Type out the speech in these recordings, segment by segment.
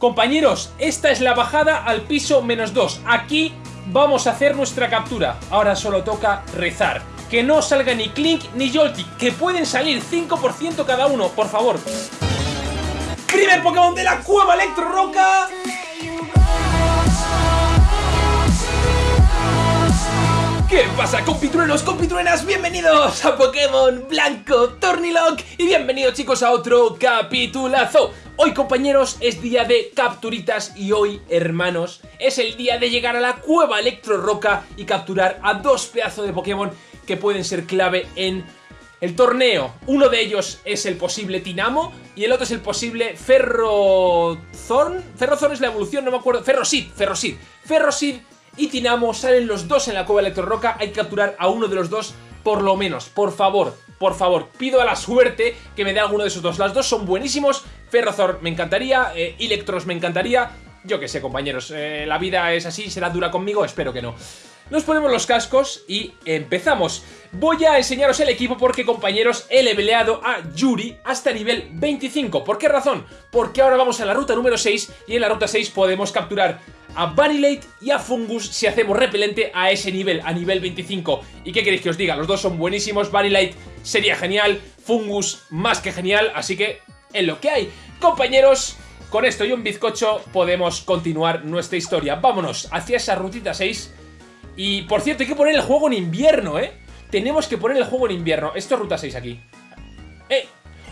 Compañeros, esta es la bajada al piso menos 2. Aquí vamos a hacer nuestra captura. Ahora solo toca rezar. Que no salga ni Clink ni Joltik, que pueden salir 5% cada uno, por favor. Primer Pokémon de la cueva Electro Roca. ¿Qué pasa compitruenos, compitruenas? Bienvenidos a Pokémon Blanco Tornilock y bienvenidos chicos a otro capitulazo. Hoy compañeros es día de capturitas y hoy hermanos es el día de llegar a la cueva Electro Roca y capturar a dos pedazos de Pokémon que pueden ser clave en el torneo. Uno de ellos es el posible Tinamo y el otro es el posible Ferrothorn. Ferrothorn es la evolución, no me acuerdo. Ferrosid, Ferrosid. Ferrosid y Tinamo salen los dos en la cueva Electro Roca. Hay que capturar a uno de los dos por lo menos. Por favor, por favor, pido a la suerte que me dé alguno de esos dos. Las dos son buenísimos. Ferrothorn me encantaría, eh, Electros me encantaría. Yo qué sé, compañeros, eh, la vida es así, será dura conmigo, espero que no. Nos ponemos los cascos y empezamos. Voy a enseñaros el equipo porque, compañeros, he leveleado a Yuri hasta nivel 25. ¿Por qué razón? Porque ahora vamos a la ruta número 6 y en la ruta 6 podemos capturar a Vanillate y a Fungus si hacemos repelente a ese nivel, a nivel 25. ¿Y qué queréis que os diga? Los dos son buenísimos, Vanillate sería genial, Fungus más que genial, así que es lo que hay. Compañeros, con esto y un bizcocho podemos continuar nuestra historia. Vámonos hacia esa rutita 6 y, por cierto, hay que poner el juego en invierno, ¿eh? Tenemos que poner el juego en invierno. Esto es ruta 6 aquí. ¡Eh!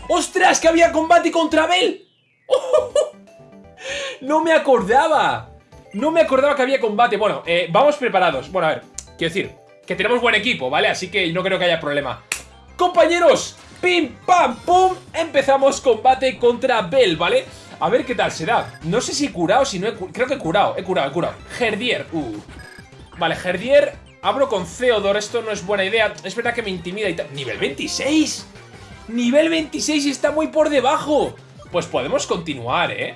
¡Ostras! ¡Que había combate contra Bell! ¡No me acordaba! No me acordaba que había combate. Bueno, eh, vamos preparados. Bueno, a ver, quiero decir, que tenemos buen equipo, ¿vale? Así que no creo que haya problema. ¡Compañeros! ¡Pim, pam, pum! Empezamos combate contra Bell, ¿vale? A ver qué tal se da. No sé si he curado, si no he curado. Creo que he curado, he curado, he curado. Herdier, uh. Vale, Herdier, abro con Theodore, esto no es buena idea. Es verdad que me intimida y tal. ¡Nivel 26! ¡Nivel 26 y está muy por debajo! Pues podemos continuar, ¿eh?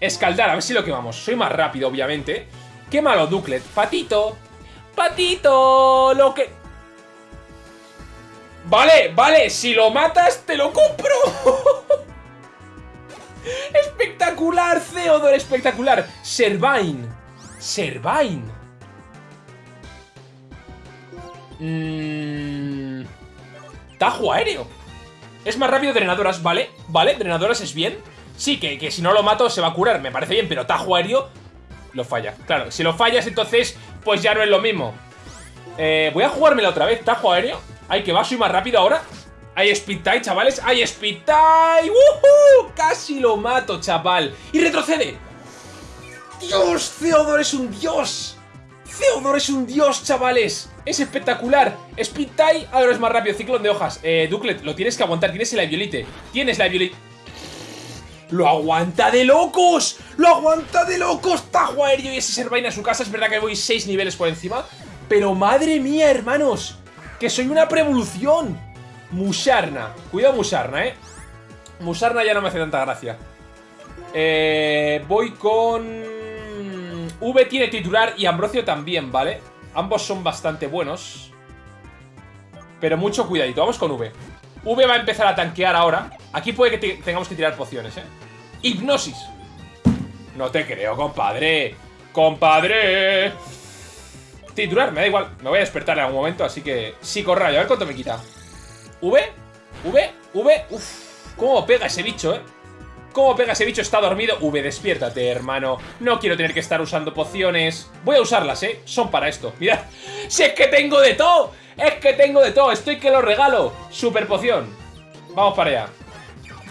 Escaldar, a ver si lo quemamos. Soy más rápido, obviamente. ¡Qué malo, Duclet! ¡Patito! ¡Patito! Lo que... Vale, vale, si lo matas, te lo compro. espectacular, Theodore, espectacular. Servine. Servine. Mmm... Tajo aéreo. Es más rápido drenadoras, ¿vale? ¿Vale? Drenadoras es bien. Sí, que, que si no lo mato se va a curar, me parece bien, pero tajo aéreo lo falla. Claro, si lo fallas entonces, pues ya no es lo mismo. Eh, voy a jugármela otra vez, tajo aéreo. Ay, que va, soy más rápido ahora. Hay speed tie, chavales. Hay speed tie. ¡Woohoo! Casi lo mato, chaval. Y retrocede. Dios, Theodore es un dios. Theodore es un dios, chavales. Es espectacular. Speed tie, ahora es más rápido. Ciclón de hojas. Eh, Duclet, lo tienes que aguantar. Tienes la violite. Tienes la violite. ¡Lo aguanta de locos! ¡Lo aguanta de locos! Tajo aéreo y ese Servine a su casa. Es verdad que voy 6 niveles por encima. Pero madre mía, hermanos. Que soy una prevolución. Musarna. Cuidado Musarna, ¿eh? Musarna ya no me hace tanta gracia. Eh, voy con... V tiene titular y Ambrosio también, ¿vale? Ambos son bastante buenos. Pero mucho cuidadito. Vamos con V. V va a empezar a tanquear ahora. Aquí puede que tengamos que tirar pociones, ¿eh? Hipnosis. No te creo, compadre. ¡Compadre! Titular, me da igual. Me voy a despertar en algún momento, así que... Psicorrayo, a ver cuánto me quita. ¿V? ¿V? ¿V? Uf, cómo pega ese bicho, ¿eh? ¿Cómo pega ese bicho? Está dormido. V, despiértate, hermano. No quiero tener que estar usando pociones. Voy a usarlas, ¿eh? Son para esto. Mirad. ¡Si es que tengo de todo! ¡Es que tengo de todo! Estoy que lo regalo. Super poción. Vamos para allá.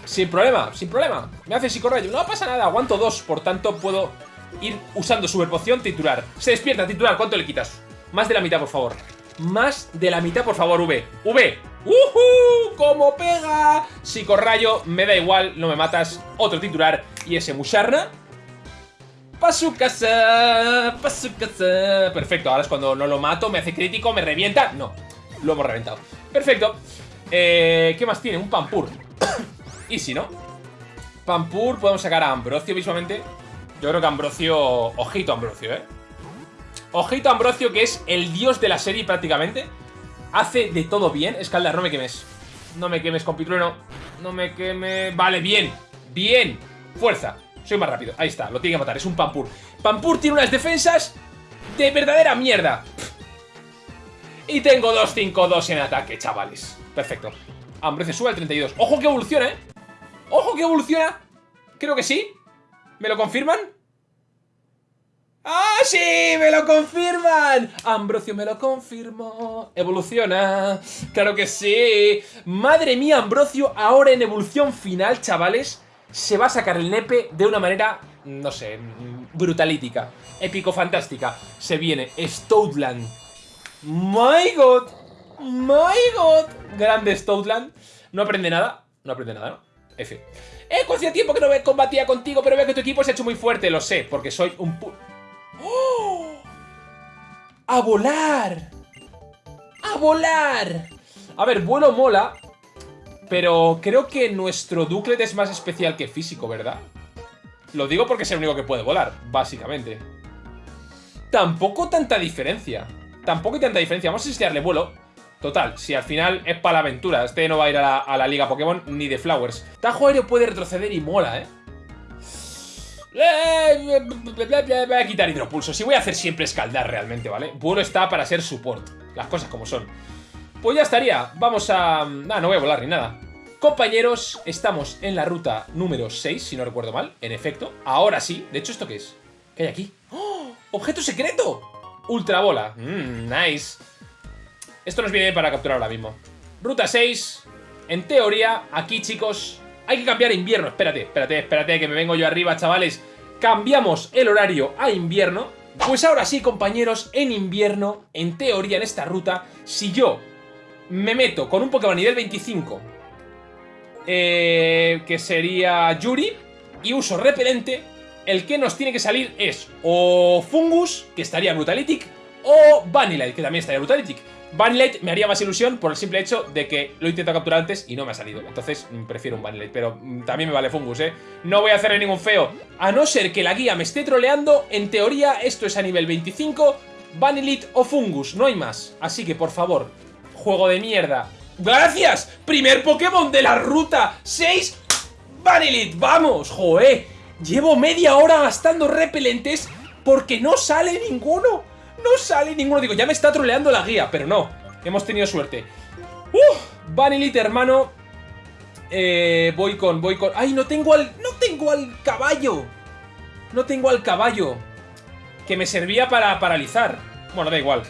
Sin problema, sin problema. Me hace psicorrayo. No pasa nada, aguanto dos. Por tanto, puedo ir usando super poción titular. Se despierta, titular. ¿Cuánto le quitas? Más de la mitad, por favor. Más de la mitad, por favor, V. V. ¡Uhú! ¡Cómo pega! Psicorrayo, me da igual, no me matas. Otro titular. Y ese Musharna. Pa' su casa, pa' su casa. Perfecto, ahora es cuando no lo mato, me hace crítico, me revienta. No, lo hemos reventado. Perfecto. Eh, ¿Qué más tiene? Un Pampur. Easy, ¿no? Pampur, podemos sacar a Ambrosio visualmente. Yo creo que Ambrosio... Ojito Ambrosio, ¿eh? Ojito Ambrosio, que es el dios de la serie prácticamente. Hace de todo bien. Escaldar, no me quemes. No me quemes, compitrueno. No me queme... Vale, bien. Bien. Fuerza. Soy más rápido. Ahí está, lo tiene que matar. Es un Pampur. Pampur tiene unas defensas de verdadera mierda. Y tengo 2-5-2 en ataque, chavales. Perfecto. Hambre se sube al 32. ¡Ojo que evoluciona, eh! ¡Ojo que evoluciona! Creo que sí. ¿Me lo confirman? ¡Ah, sí! ¡Me lo confirman! Ambrosio me lo confirmó. Evoluciona. Claro que sí. Madre mía, Ambrosio, ahora en evolución final, chavales, se va a sacar el nepe de una manera, no sé, brutalítica. Épico-fantástica. Se viene Stoutland. ¡My God! ¡My God! Grande Stoutland. No aprende nada. No aprende nada, ¿no? F. Eh, hacía tiempo que no combatía contigo, pero veo que tu equipo se ha hecho muy fuerte. Lo sé, porque soy un. ¡Oh! ¡A volar! ¡A volar! A ver, vuelo mola, pero creo que nuestro Duclet es más especial que físico, ¿verdad? Lo digo porque es el único que puede volar, básicamente. Tampoco tanta diferencia. Tampoco hay tanta diferencia. Vamos a enseñarle vuelo. Total, si al final es para la aventura. Este no va a ir a la, Liga Pokémon ni de Flowers. Tajo aéreo puede retroceder y mola, ¿eh? Voy a quitar hidropulso. Si voy a hacer siempre escaldar realmente, ¿vale? Vuelo está para ser support. Las cosas como son. Pues ya estaría. Vamos a... Ah, no voy a volar ni nada. Compañeros, estamos en la ruta número 6, si no recuerdo mal. En efecto. Ahora sí. De hecho, ¿esto qué es? ¿Qué hay aquí? ¡Oh! ¡Objeto secreto! Ultrabola. Mmm, nice. Esto nos viene para capturar ahora mismo. Ruta 6. En teoría, aquí, chicos, hay que cambiar invierno. Espérate, espérate, espérate, que me vengo yo arriba, chavales. Cambiamos el horario a invierno. Pues ahora sí, compañeros, en invierno, en teoría, en esta ruta, si yo me meto con un Pokémon nivel 25, eh, que sería Yuri, y uso repelente, el que nos tiene que salir es o Fungus, que estaría Brutalitic, o Vanillite, que también estaría Brutalitic. Vanillite me haría más ilusión por el simple hecho de que lo he intentado capturar antes y no me ha salido. Entonces mm, prefiero un Vanillite, pero mm, también me vale Fungus, ¿eh? No voy a hacerle ningún feo. A no ser que la guía me esté troleando, en teoría esto es a nivel 25, Vanillite o Fungus, no hay más. Así que, por favor, juego de mierda. ¡Gracias! Primer Pokémon de la ruta 6, Vanillite, ¡vamos! ¡Joé! Llevo media hora gastando repelentes porque no sale ninguno. No sale ninguno. Digo, ya me está troleando la guía, pero no. Hemos tenido suerte. ¡Uh! Vanillite, hermano. Eh, voy con, voy con... ¡Ay, no tengo al... No tengo al caballo! No tengo al caballo. Que me servía para paralizar. Bueno, da igual.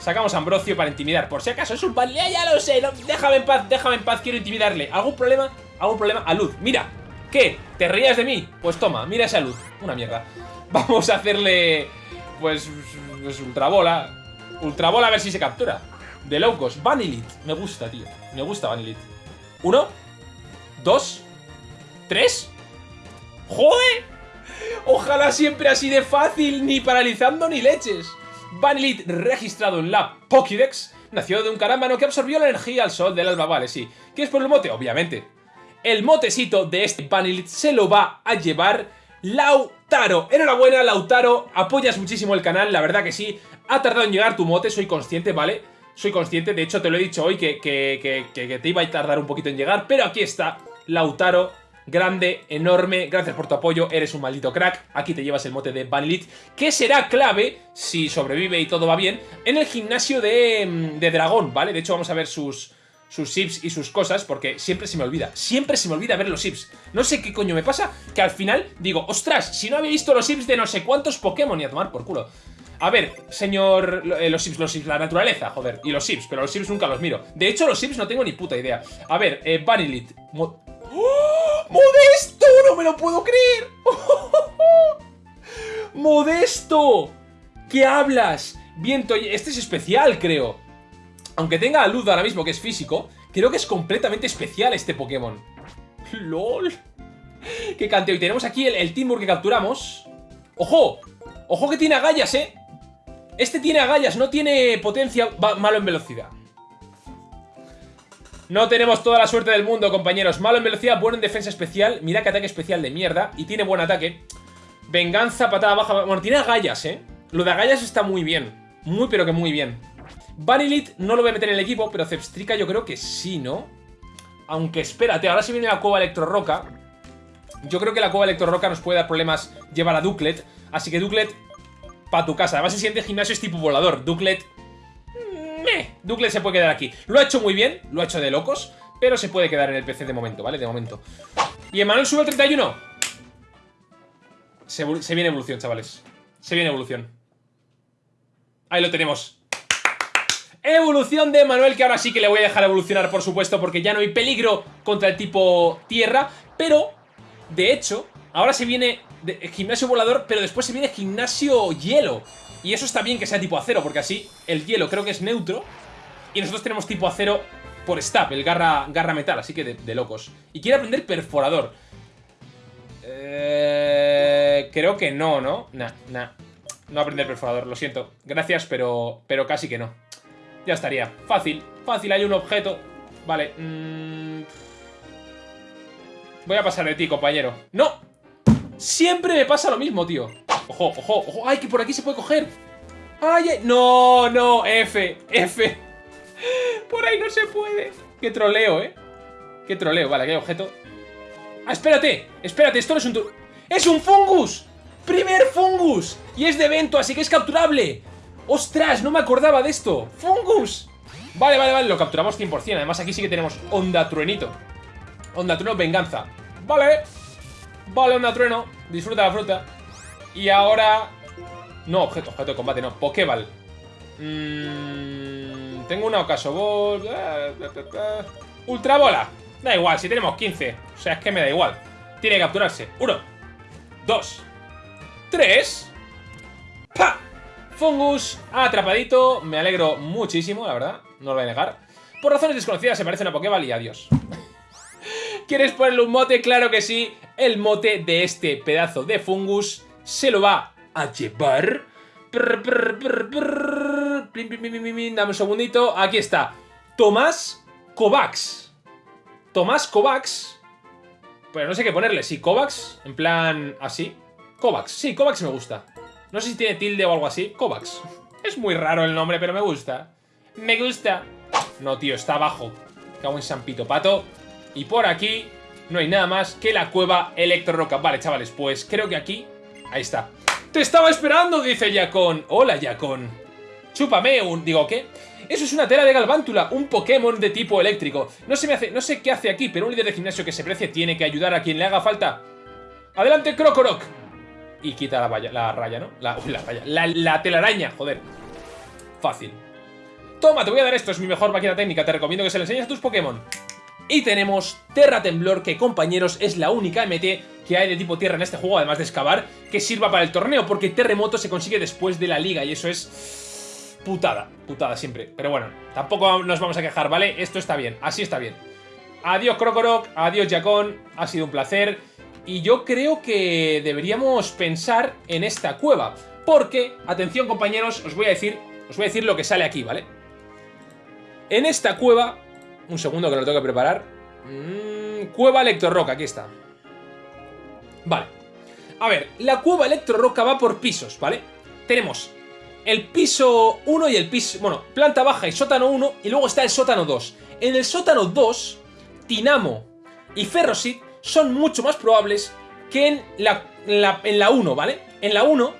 Sacamos Ambrosio para intimidar. Por si acaso es un Vanillite, ya lo sé. déjame en paz, déjame en paz, quiero intimidarle. ¿Algún problema? ¿Algún problema? A luz. Mira, ¿Qué? ¿Te rías de mí? Pues toma, mira esa luz. Una mierda. Vamos a hacerle... Pues... pues ultrabola. Ultrabola a ver si se captura. De locos. Vanillite. Me gusta, tío. Me gusta Vanillite. Uno. Dos. Tres. ¡Joder! Ojalá siempre así de fácil, ni paralizando ni leches. Vanillite registrado en la Pokédex nació de un carámbano que absorbió la energía al sol del alba, vale, sí. ¿Qué es por el mote? Obviamente el motecito de este Vanillite se lo va a llevar Lautaro. Enhorabuena, Lautaro, apoyas muchísimo el canal, la verdad que sí. Ha tardado en llegar tu mote, soy consciente, ¿vale? Soy consciente, de hecho te lo he dicho hoy que, que, te iba a tardar un poquito en llegar, pero aquí está, Lautaro, grande, enorme, gracias por tu apoyo, eres un maldito crack, aquí te llevas el mote de Vanillite, que será clave, si sobrevive y todo va bien, en el gimnasio de, mm, de dragón, ¿vale? De hecho vamos a ver sus, sus sips y sus cosas porque siempre se me olvida. Siempre se me olvida ver los sips. No sé qué coño me pasa, que al final digo, ostras, si no había visto los sips de no sé cuántos Pokémon y a tomar por culo. A ver, señor... Eh, los sips, los sips, la naturaleza, joder. Y los sips, pero los sips nunca los miro. De hecho, los sips no tengo ni puta idea. A ver, eh, Vanillit. ¡Oh! ¡Modesto! ¡No me lo puedo creer! ¡Modesto! ¿Qué hablas? Viento, este es especial, creo. Aunque tenga a luz ahora mismo, que es físico, creo que es completamente especial este Pokémon. ¡Lol! ¡Qué canteo! Y tenemos aquí el, el Timur que capturamos. ¡Ojo! ¡Ojo que tiene agallas, eh! Este tiene agallas, no tiene potencia malo en velocidad. No tenemos toda la suerte del mundo, compañeros. Malo en velocidad, bueno en defensa especial. Mira que ataque especial de mierda. Y tiene buen ataque. Venganza, patada baja. Bueno, tiene agallas, ¿eh? Lo de agallas está muy bien. Muy, pero que muy bien. Vanillite no lo voy a meter en el equipo, pero Zepstrika yo creo que sí, ¿no? Aunque espérate, ahora si viene la cueva Electro Roca. Yo creo que la cueva Electro-Roca nos puede dar problemas llevar a Duclet. Así que Duclet, para tu casa. Además, el siguiente gimnasio es tipo volador. Duclet... Meh. Duclet se puede quedar aquí. Lo ha hecho muy bien, lo ha hecho de locos. Pero se puede quedar en el PC de momento, ¿vale? De momento. Y Emanuel sube el 31. Se, se viene evolución, chavales. Se viene evolución. Ahí lo tenemos. Evolución de Manuel, que ahora sí que le voy a dejar evolucionar, por supuesto, porque ya no hay peligro contra el tipo tierra. Pero, de hecho, ahora se viene gimnasio volador, pero después se viene gimnasio hielo. Y eso está bien que sea tipo acero, porque así el hielo creo que es neutro. Y nosotros tenemos tipo acero por stab, el garra, garra metal, así que de, locos. Y quiere aprender perforador. Eh, creo que no, ¿no? Nah, nah. No aprender perforador, lo siento. Gracias, pero, pero casi que no. Ya estaría. Fácil, fácil, hay un objeto. Vale. Mm. Voy a pasar de ti, compañero. ¡No! Siempre me pasa lo mismo, tío. Ojo, ojo, ojo. ¡Ay, que por aquí se puede coger! ¡Ay, ay! No, no! F, F. Por ahí no se puede. Qué troleo, ¿eh? Qué troleo. Vale, aquí hay objeto. ¡Ah, espérate! Espérate, esto no es un... ¡Es un fungus! ¡Primer fungus! Y es de evento, así que es capturable. ¡Ostras! No me acordaba de esto. ¡Fungus! Vale, vale, vale, lo capturamos 100%. Además, aquí sí que tenemos onda truenito. Onda trueno, venganza. Vale. Vale, onda trueno. Disfruta la fruta. Y ahora... No, objeto, objeto de combate, no. Pokéball. Mmm... Tengo una Ocaso Ball. Eh, eh, eh, Ultra Bola. Da igual, si tenemos 15. O sea, es que me da igual. Tiene que capturarse. Uno. Dos. ¡Tres! ¡Pa! Fungus atrapadito. Me alegro muchísimo, la verdad. No lo voy a negar. Por razones desconocidas se parece una Pokéball y adiós. ¿Quieres ponerle un mote? Claro que sí. El mote de este pedazo de fungus se lo va a llevar. Dame un segundito. Aquí está. Tomás Kovacs. Tomás Kovacs. Pero no sé qué ponerle. Si Kovacs, en plan así. Kovacs, sí, Kovacs me gusta. No sé si tiene tilde o algo así. Kovacs. Es muy raro el nombre, pero me gusta. Me gusta. No, tío, está abajo. Cago en San Pito Pato. Y por aquí no hay nada más que la cueva Electro Roca. Vale, chavales, pues creo que aquí... Ahí está. ¡Te estaba esperando! Dice Yacon. Hola, Yacon. Chúpame un... Digo, ¿qué? Eso es una tela de Galvántula, un Pokémon de tipo eléctrico. No, sé qué hace aquí, pero un líder de gimnasio que se precie tiene que ayudar a quien le haga falta. ¡Adelante, Krokorok! Y quita la, valla, la raya, ¿no? La, la raya, la, telaraña, joder. Fácil. Toma, te voy a dar esto, es mi mejor máquina técnica, te recomiendo que se le enseñes a tus Pokémon. Y tenemos Terra Temblor, que compañeros es la única MT que hay de tipo tierra en este juego, además de excavar, que sirva para el torneo, porque Terremoto se consigue después de la liga y eso es putada, putada siempre. Pero bueno, tampoco nos vamos a quejar, ¿vale? Esto está bien, así está bien. Adiós Krokorok, adiós Jacón, ha sido un placer. Y yo creo que deberíamos pensar en esta cueva. Porque, atención compañeros, os voy a decir, os voy a decir lo que sale aquí, ¿vale? En esta cueva... Un segundo que lo tengo que preparar. Mm, cueva Electroroca, aquí está. Vale. A ver, la cueva Electroroca va por pisos, ¿vale? Tenemos el piso 1 y el piso... Bueno, planta baja y sótano 1 y luego está el sótano 2. En el sótano 2, Tinamo y Ferrosit son mucho más probables que en la, en la, 1, ¿vale? En la 1,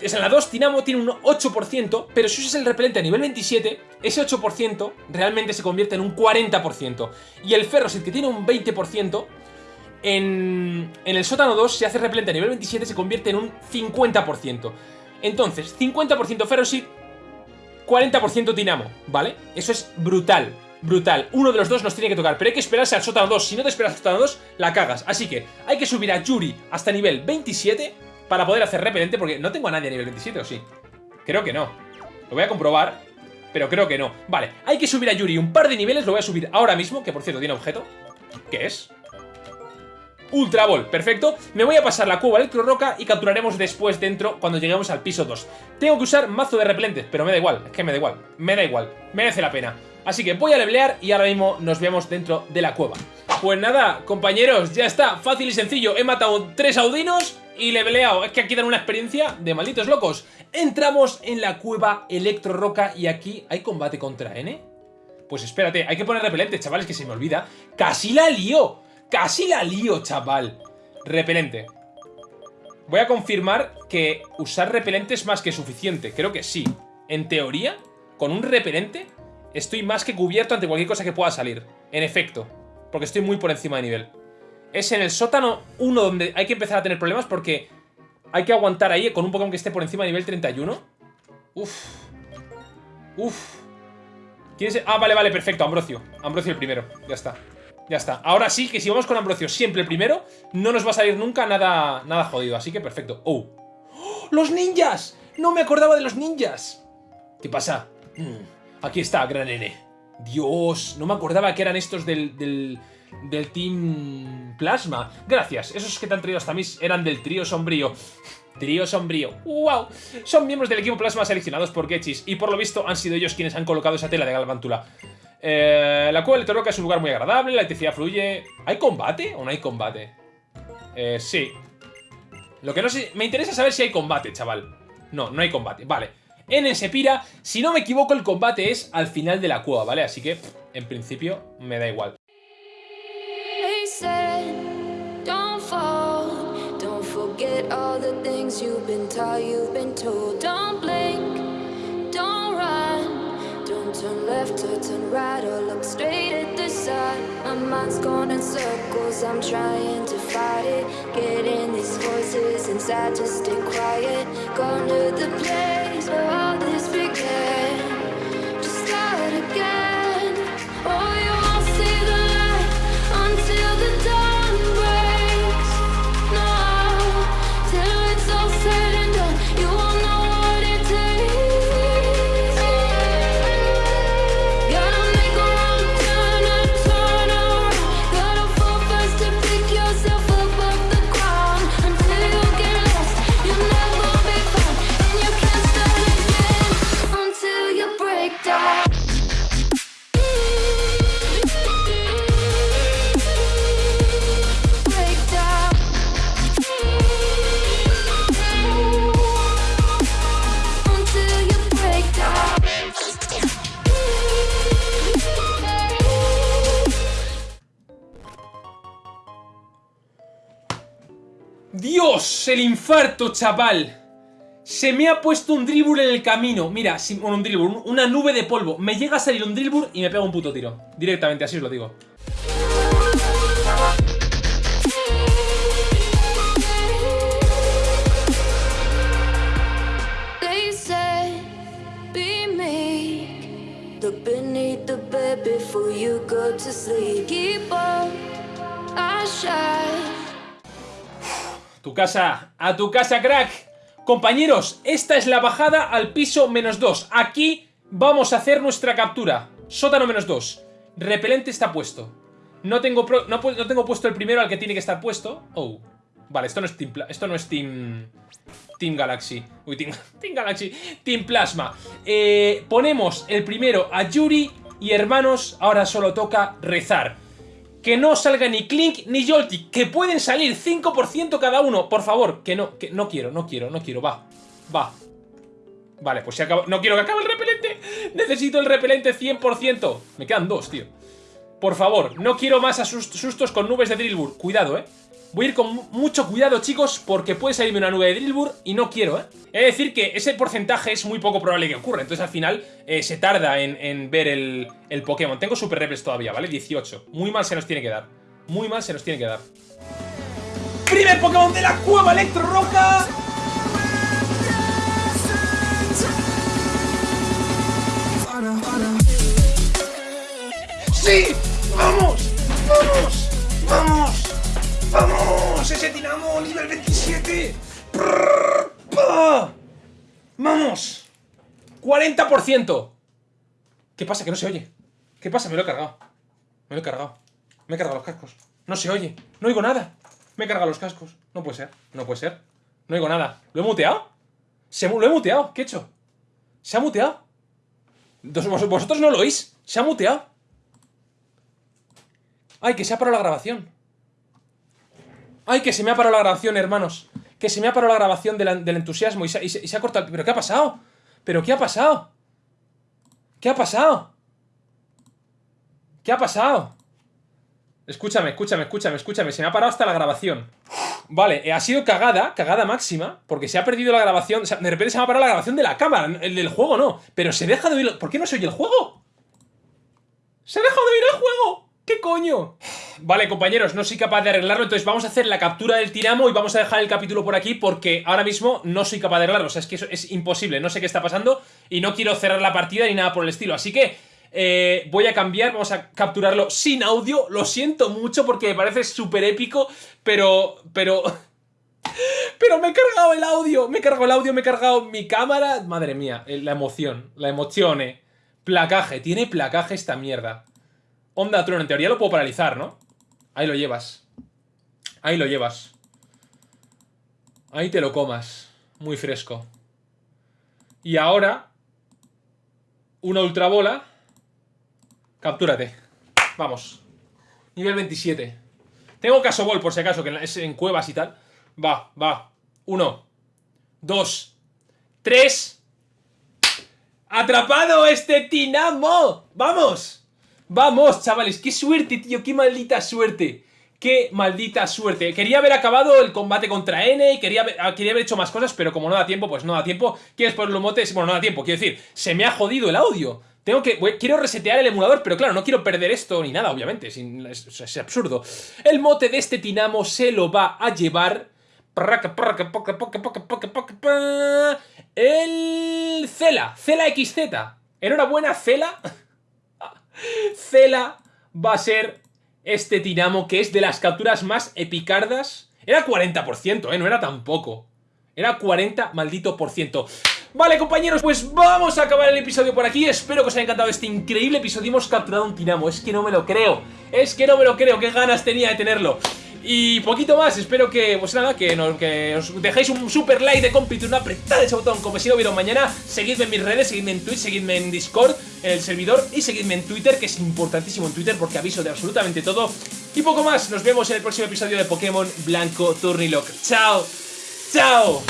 es en la 2 Tinamo tiene un 8%, pero si usas el repelente a nivel 27, ese 8% realmente se convierte en un 40%. Y el Ferrosit, que tiene un 20%, en, en el sótano 2, si hace repelente a nivel 27, se convierte en un 50%. Entonces, 50% Ferrosit, 40% Tinamo, ¿vale? Eso es brutal brutal. Uno de los dos nos tiene que tocar, pero hay que esperarse al sótano 2. Si no te esperas al sótano 2, la cagas. Así que hay que subir a Yuri hasta nivel 27 para poder hacer repelente, porque no tengo a nadie a nivel 27, ¿o sí? Creo que no. Lo voy a comprobar, pero creo que no. Vale, hay que subir a Yuri un par de niveles, lo voy a subir ahora mismo, que por cierto tiene objeto. ¿Qué es? Ultra Ball, perfecto. Me voy a pasar la cueva Electro Roca y capturaremos después dentro cuando lleguemos al piso 2. Tengo que usar mazo de repelentes, pero me da igual, es que me da igual, me da igual, merece la pena. Así que voy a levelear y ahora mismo nos vemos dentro de la cueva. Pues nada, compañeros, ya está, fácil y sencillo. He matado tres audinos y leveleado. Es que aquí dan una experiencia de malditos locos. Entramos en la cueva Electro Roca y aquí hay combate contra N. Pues espérate, hay que poner repelente, chavales, que se me olvida. ¡Casi la lío! Casi la lío, chaval. Repelente. Voy a confirmar que usar repelente es más que suficiente. Creo que sí. En teoría, con un repelente estoy más que cubierto ante cualquier cosa que pueda salir. En efecto. Porque estoy muy por encima de nivel. Es en el sótano 1 donde hay que empezar a tener problemas porque hay que aguantar ahí con un Pokémon que esté por encima de nivel 31. Uf. Uf. ¿Quién es? Ah, vale, vale, perfecto. Ambrosio. Ambrosio el primero. Ya está. Ya está. Ahora sí que si vamos con Ambrosio siempre el primero, no nos va a salir nunca nada, nada jodido. Así que perfecto. ¡Oh! ¡Oh! ¡Los ninjas! No me acordaba de los ninjas. ¿Qué pasa? Mm, aquí está, gran N. Dios, no me acordaba que eran estos del, del, del Team Plasma. Gracias, esos que te han traído hasta mí eran del trío sombrío. Trío sombrío. ¡Wow! Son miembros del equipo Plasma seleccionados por Getchis y por lo visto han sido ellos quienes han colocado esa tela de galvántula. Eh, la cueva electrónica es un lugar muy agradable, la electricidad fluye... ¿Hay combate o no hay combate? Eh, sí. Lo que no sé... Me interesa saber si hay combate, chaval. No, no hay combate. Vale. En Sepira, si no me equivoco, el combate es al final de la cueva, ¿vale? Así que, en principio, me da igual. these voices inside to stay quiet. To the place all this infarto, chaval! Se me ha puesto un dribur en el camino. Mira, un dribur, una nube de polvo. Me llega a salir un dribur y me pega un puto tiro. Directamente, así os lo digo. Tu casa, a tu casa, crack. Compañeros, esta es la bajada al piso menos 2. Aquí vamos a hacer nuestra captura. Sótano menos 2. Repelente está puesto. No tengo, no, tengo puesto el primero al que tiene que estar puesto. Oh. Vale, esto no es Team, esto no es team, team Galaxy. Uy, team, team Galaxy. Team Plasma. Eh, ponemos el primero a Yuri y hermanos, ahora solo toca rezar que no salga ni Clink ni Jolty, que pueden salir 5% cada uno. Por favor, que no, que no quiero, no quiero, no quiero, va, va. Vale, pues se acaba, no quiero que acabe el repelente, necesito el repelente 100%. Me quedan dos, tío. Por favor, no quiero más sustos con nubes de Drillbur, cuidado, eh. Voy a ir con mucho cuidado, chicos, porque puede salirme una nube de Drillbur y no quiero, ¿eh? Es decir que ese porcentaje es muy poco probable que ocurra, entonces al final eh, se tarda en, ver el, Pokémon. Tengo Super Reples todavía, ¿vale? 18. Muy mal se nos tiene que dar. Muy mal se nos tiene que dar. ¡Primer Pokémon de la cueva Electro Roca! ¡Sí! ¡Vamos! ¡Vamos! ¡Vamos! ¡Vamos! ¡Ese Dinamo nivel 27! ¡Vamos! ¡40%! ¿Qué pasa? Que no se oye. ¿Qué pasa? Me lo he cargado. Me lo he cargado. Me he cargado los cascos. No se oye. No oigo nada. Me he cargado los cascos. No puede ser. No puede ser. No oigo nada. ¿Lo he muteado? Se, lo he muteado. ¿Qué he hecho? ¿Se ha muteado? ¿Vosotros no lo oís? ¿Se ha muteado? ¡Ay, que se ha parado la grabación! ¡Ay, que se me ha parado la grabación, hermanos! Que se me ha parado la grabación del, entusiasmo y se, ha cortado... ¿Pero qué ha pasado? ¿Pero qué ha pasado? ¿Qué ha pasado? ¿Qué ha pasado? Escúchame, escúchame, escúchame, escúchame. Se me ha parado hasta la grabación. Vale, eh, ha sido cagada, cagada máxima, porque se ha perdido la grabación. O sea, de repente se me ha parado la grabación de la cámara, el del juego no. Pero se deja de oír. ¿Por qué no se oye el juego? ¡Se ha dejado de oír el juego! ¿Qué coño? Vale, compañeros, no soy capaz de arreglarlo, entonces vamos a hacer la captura del Tiramo y vamos a dejar el capítulo por aquí porque ahora mismo no soy capaz de arreglarlo. O sea, es que eso es imposible, no sé qué está pasando y no quiero cerrar la partida ni nada por el estilo. Así que eh, voy a cambiar, vamos a capturarlo sin audio. Lo siento mucho porque me parece súper épico, pero... pero... Pero me he cargado el audio, me he cargado el audio, me he cargado mi cámara. Madre mía, eh, la emoción, la emoción, eh. Placaje, tiene placaje esta mierda. Onda Tron, en teoría lo puedo paralizar, ¿no? Ahí lo llevas. Ahí lo llevas. Ahí te lo comas. Muy fresco. Y ahora... Una ultrabola. Captúrate. Vamos. Nivel 27. Tengo casobol, por si acaso, que es en cuevas y tal. Va, va. Uno. Dos. Tres. ¡Atrapado este Tinamo! ¡Vamos! ¡Vamos, chavales! ¡Qué suerte, tío! ¡Qué maldita suerte! ¡Qué maldita suerte! Quería haber acabado el combate contra N y quería haber, ah, quería haber hecho más cosas, pero como no da tiempo, pues no da tiempo. ¿Quieres poner los motes? Bueno, no da tiempo, quiero decir, se me ha jodido el audio. Tengo que... quiero resetear el emulador, pero claro, no quiero perder esto ni nada, obviamente. Es, absurdo. El mote de este Tinamo se lo va a llevar... El... Cela. Cela XZ. Enhorabuena, Cela. Cela va a ser este Tinamo que es de las capturas más epicardas. Era 40%, ¿eh? No era tampoco. Era 40 maldito por ciento. Vale, compañeros, pues vamos a acabar el episodio por aquí. Espero que os haya encantado este increíble episodio. Hemos capturado un Tinamo. Es que no me lo creo. Es que no me lo creo. Qué ganas tenía de tenerlo. Y poquito más, espero que, pues nada, que, os dejéis un super like de cómplice, una apretada ese botón como si no hubiera mañana. Seguidme en mis redes, seguidme en Twitch, seguidme en Discord, en el servidor y seguidme en Twitter, que es importantísimo en Twitter porque aviso de absolutamente todo. Y poco más, nos vemos en el próximo episodio de Pokémon Blanco Turnilock. ¡Chao! ¡Chao!